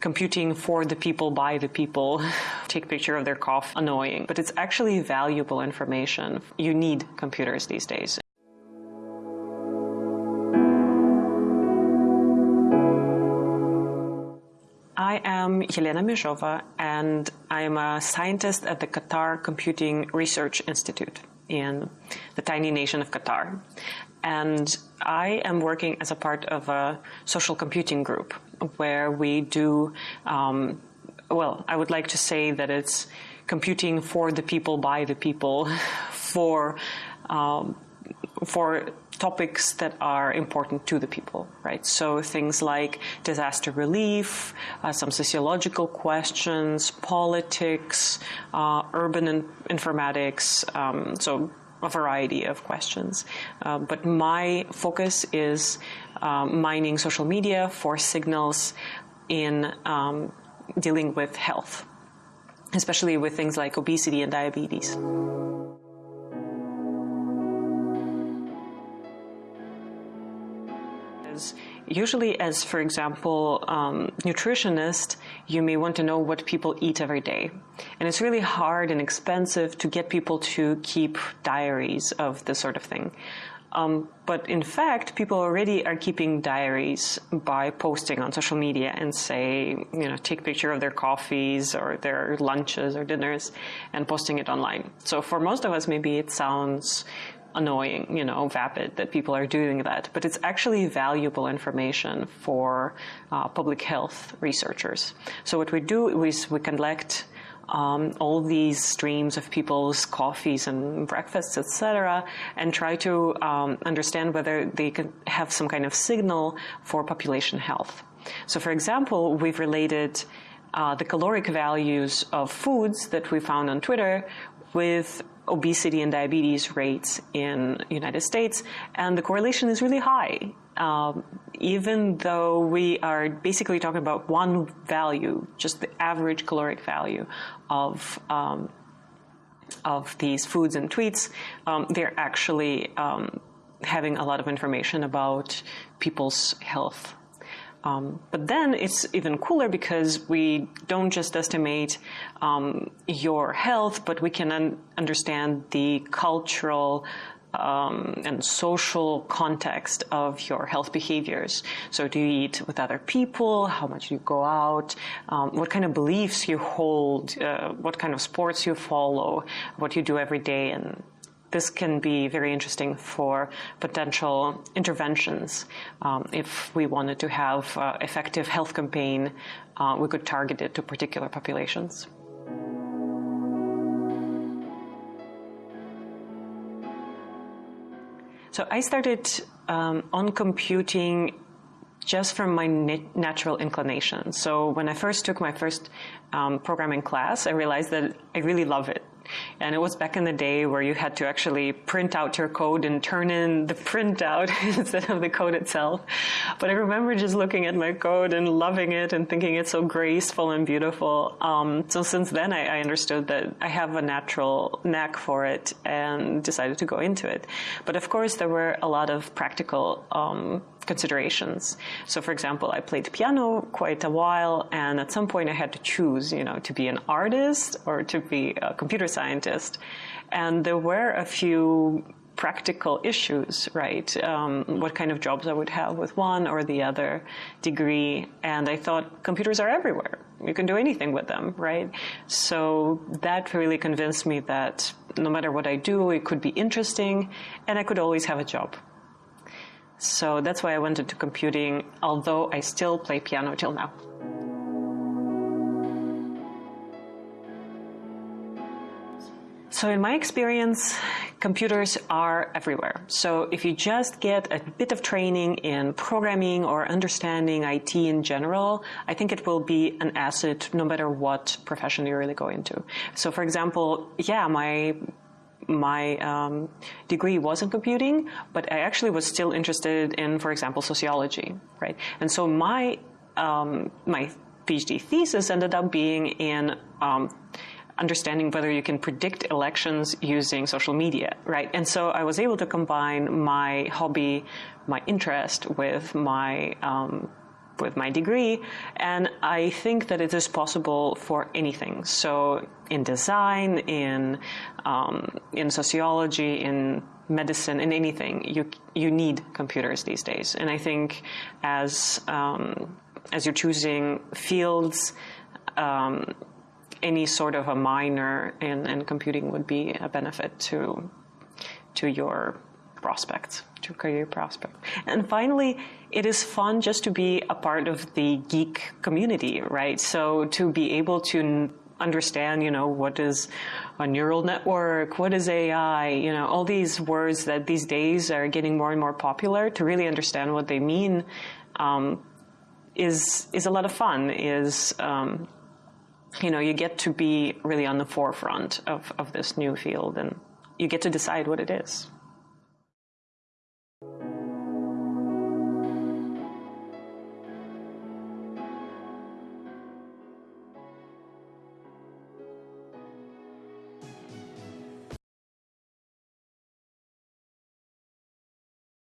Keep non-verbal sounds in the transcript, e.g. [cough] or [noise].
computing for the people, by the people, [laughs] take picture of their cough, annoying. But it's actually valuable information. You need computers these days. I am Yelena Mejova, and I am a scientist at the Qatar Computing Research Institute in the tiny nation of Qatar. And I am working as a part of a social computing group where we do, um, well, I would like to say that it's computing for the people, by the people, [laughs] for um, for topics that are important to the people, right? So things like disaster relief, uh, some sociological questions, politics, uh, urban informatics, um, so a variety of questions. Uh, but my focus is um, mining social media for signals in um, dealing with health, especially with things like obesity and diabetes. Usually as, for example, um, nutritionist, you may want to know what people eat every day. And it's really hard and expensive to get people to keep diaries of this sort of thing. Um, but in fact, people already are keeping diaries by posting on social media and say, you know, take picture of their coffees or their lunches or dinners and posting it online. So for most of us, maybe it sounds annoying, you know, vapid that people are doing that, but it's actually valuable information for uh, public health researchers. So what we do is we collect um, all these streams of people's coffees and breakfasts, etc., and try to um, understand whether they can have some kind of signal for population health. So, for example, we've related uh, the caloric values of foods that we found on Twitter with obesity and diabetes rates in United States, and the correlation is really high. Um, even though we are basically talking about one value, just the average caloric value of um, of these foods and tweets, um, they're actually um, having a lot of information about people's health um, but then it's even cooler because we don't just estimate um, your health, but we can un understand the cultural um, and social context of your health behaviors. So do you eat with other people? How much you go out? Um, what kind of beliefs you hold? Uh, what kind of sports you follow? What you do every day? And this can be very interesting for potential interventions. Um, if we wanted to have uh, effective health campaign, uh, we could target it to particular populations. So I started um, on computing just from my natural inclination. So when I first took my first um, programming class, I realized that I really love it. And it was back in the day where you had to actually print out your code and turn in the printout [laughs] instead of the code itself. But I remember just looking at my code and loving it and thinking it's so graceful and beautiful. Um, so since then, I, I, understood that I have a natural knack for it and decided to go into it. But of course, there were a lot of practical um, considerations. So for example, I played piano quite a while and at some point I had to choose, you know, to be an artist or to be a computer scientist. And there were a few practical issues, right? Um, what kind of jobs I would have with one or the other degree. And I thought computers are everywhere. You can do anything with them, right? So that really convinced me that no matter what I do, it could be interesting and I could always have a job. So that's why I went into computing, although I still play piano till now. So in my experience, computers are everywhere. So if you just get a bit of training in programming or understanding IT in general, I think it will be an asset no matter what profession you really go into. So for example, yeah, my my um, degree was in computing, but I actually was still interested in, for example, sociology, right? And so my um, my PhD thesis ended up being in um, understanding whether you can predict elections using social media, right? And so I was able to combine my hobby, my interest with my um, with my degree, and I think that it is possible for anything. So in design, in um, in sociology, in medicine, in anything, you you need computers these days. And I think as um, as you're choosing fields. Um, any sort of a minor in, in computing would be a benefit to to your prospects, to career prospect. And finally, it is fun just to be a part of the geek community, right? So to be able to understand, you know, what is a neural network, what is AI, you know, all these words that these days are getting more and more popular, to really understand what they mean um, is is a lot of fun. Is um, you know, you get to be really on the forefront of, of this new field and you get to decide what it is.